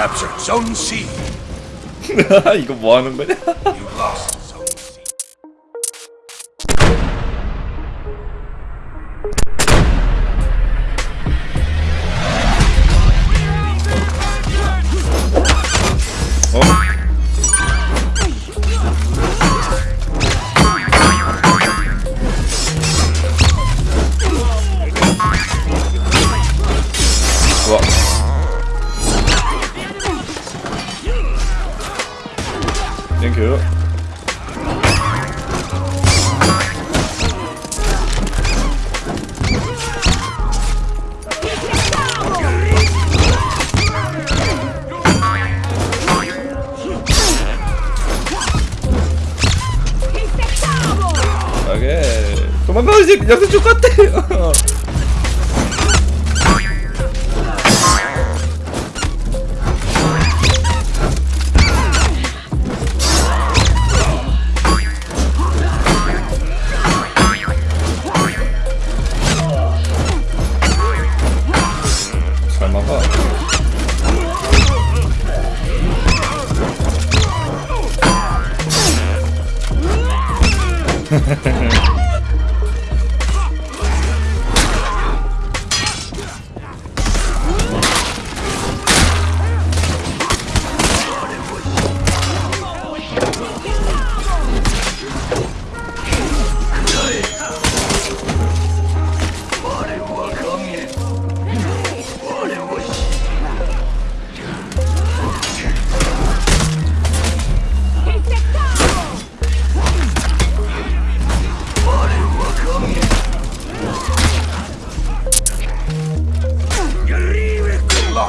captured Zone C. 이거 뭐 하는 거냐? You lost Zone C. 어? 좋아. 땡큐. 오케이. 도망가 이제 쪽 같아. ね。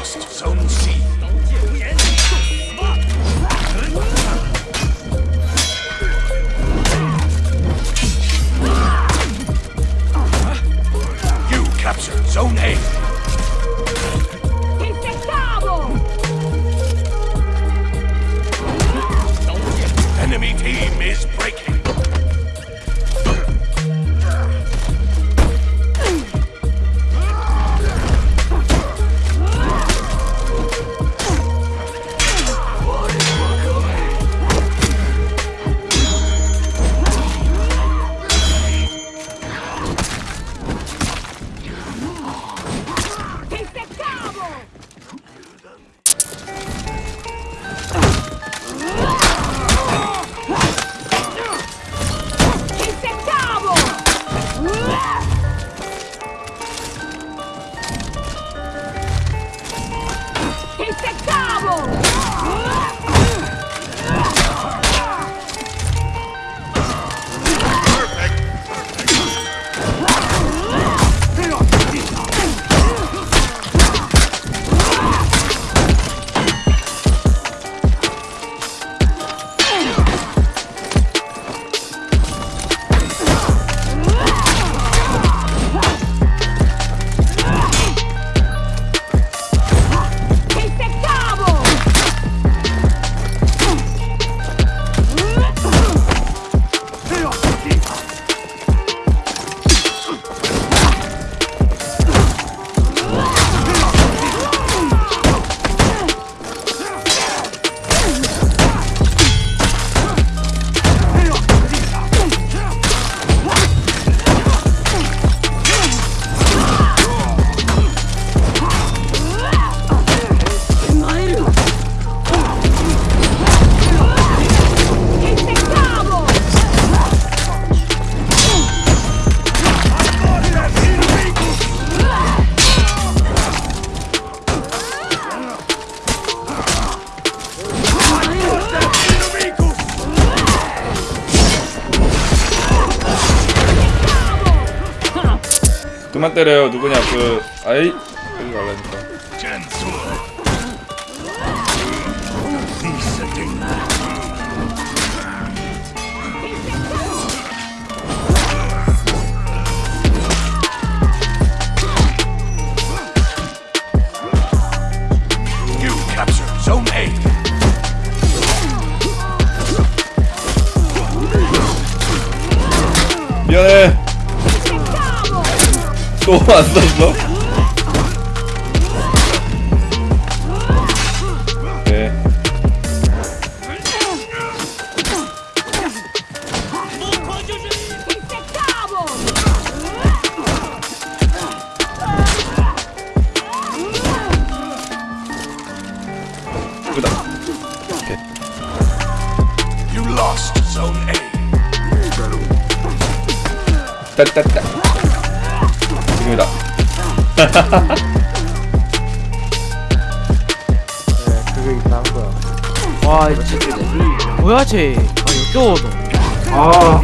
lost. Zone 그만 때려요. 누구냐 그 아이 여기 갈라니까. 미안해. 너무 안 썼어? 따따따. 네, 그게 이상한 거야. 와 이거 진짜 뭐야 쟤? 아, 역겨워 너 아,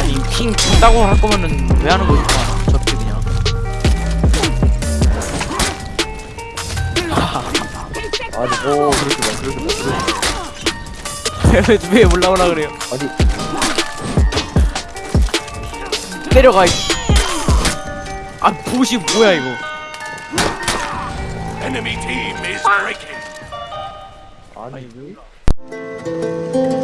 아니 킹 준다고 할 거면은 왜 하는 거지? 아, 저렇게 그냥. 아니, 오, 그렇게 봐, 그렇게 봐, 그렇게 봐. 왜 올라오라 그래요? 아니, 때려가 아 보시 뭐야 이거 Enemy team is breaking. 아니, 왜?